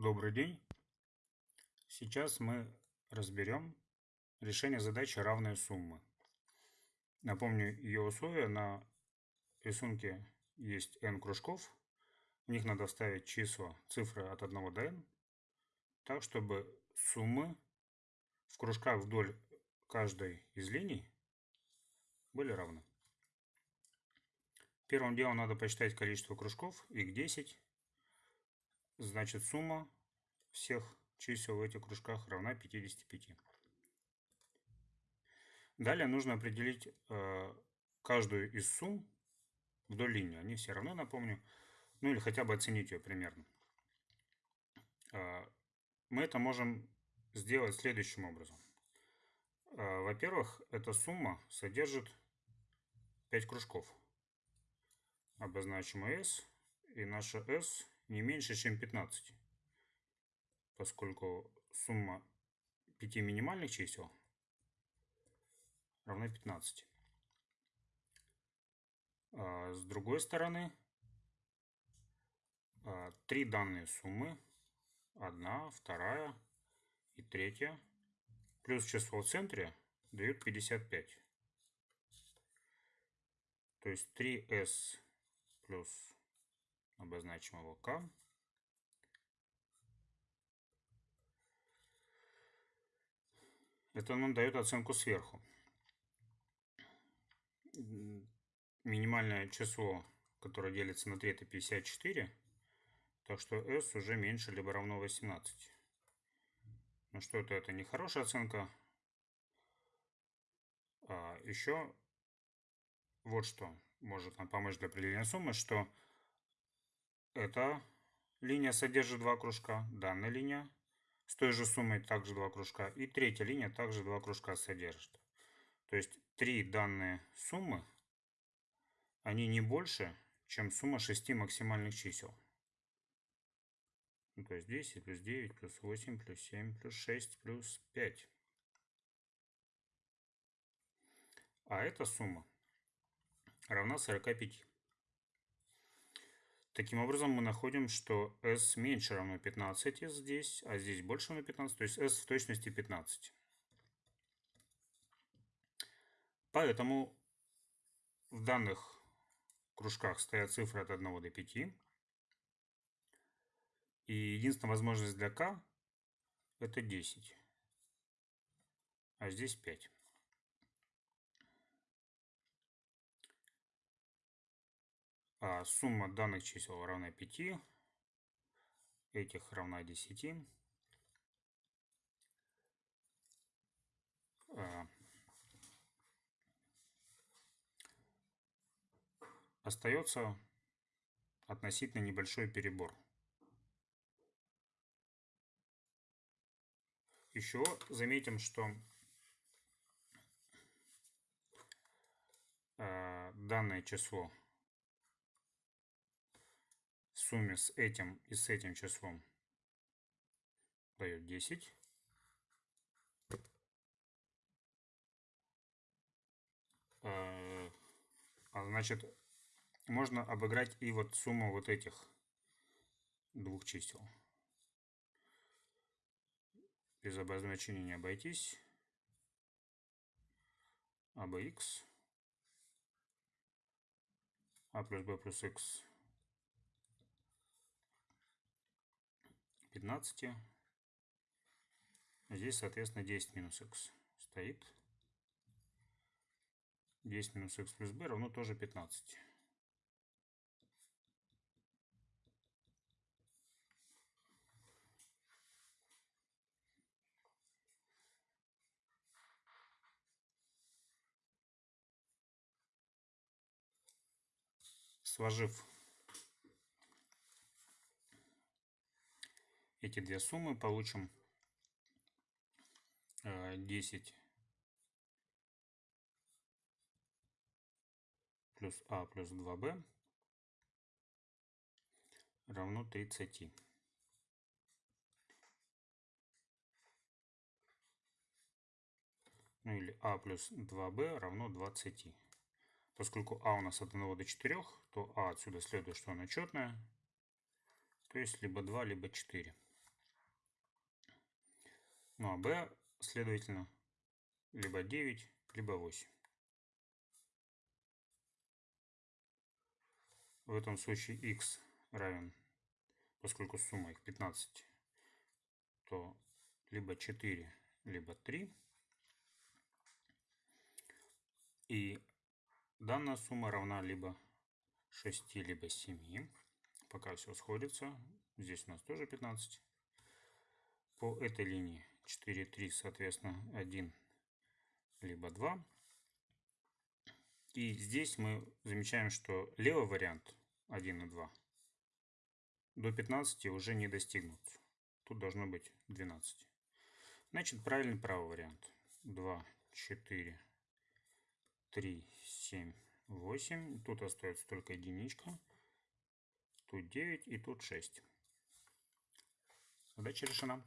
Добрый день! Сейчас мы разберем решение задачи равные суммы. Напомню ее условия. На рисунке есть n кружков. В них надо вставить числа, цифры от 1 до n, так чтобы суммы в кружках вдоль каждой из линий были равны. Первым делом надо посчитать количество кружков, их 10. Значит сумма всех чисел в этих кружках равна 55. Далее нужно определить э, каждую из сумм вдоль линии. Они все равны, напомню. Ну или хотя бы оценить ее примерно. Э, мы это можем сделать следующим образом. Э, Во-первых, эта сумма содержит 5 кружков. Обозначим S. И наша S не меньше, чем 15. Поскольку сумма 5 минимальных чисел равна 15. А с другой стороны, а, три данные суммы, одна, вторая и третья, плюс число в центре дают 55. То есть 3s плюс обозначим его k это нам дает оценку сверху. Минимальное число которое делится на 3 это 54 так что s уже меньше либо равно 18 ну что это это не хорошая оценка. А еще вот что может нам помочь для определения суммы что эта линия содержит два кружка, данная линия с той же суммой также два кружка, и третья линия также два кружка содержит. То есть три данные суммы, они не больше, чем сумма шести максимальных чисел. Ну, то есть 10 плюс 9 плюс 8 плюс 7 плюс 6 плюс 5. А эта сумма равна 45. Таким образом, мы находим, что s меньше равно 15 здесь, а здесь больше равно 15, то есть s в точности 15. Поэтому в данных кружках стоят цифры от 1 до 5. И единственная возможность для k это 10. А здесь 5. А сумма данных чисел равна 5, этих равна 10. А, остается относительно небольшой перебор. Еще заметим, что а, данное число сумме с этим и с этим числом дает 10. А, а значит, можно обыграть и вот сумму вот этих двух чисел. Без обозначения не обойтись. а x а плюс b плюс x 15. Здесь, соответственно, 10 минус x стоит. 10 минус x плюс b равно тоже 15. Сложив эти две суммы получим 10 э, плюс а плюс 2b равно 30. Ну или а плюс 2b равно 20. Поскольку а у нас от 1 до 4, то а отсюда следует, что она четная. То есть либо 2, либо 4. Ну а b, следовательно, либо 9, либо 8. В этом случае x равен, поскольку сумма их 15, то либо 4, либо 3. И данная сумма равна либо 6, либо 7. Пока все сходится. Здесь у нас тоже 15. По этой линии 4, 3, соответственно, 1, либо 2. И здесь мы замечаем, что левый вариант 1 и 2 до 15 уже не достигнут. Тут должно быть 12. Значит, правильный правый вариант. 2, 4, 3, 7, 8. Тут остается только единичка. Тут 9 и тут 6. Задача решена.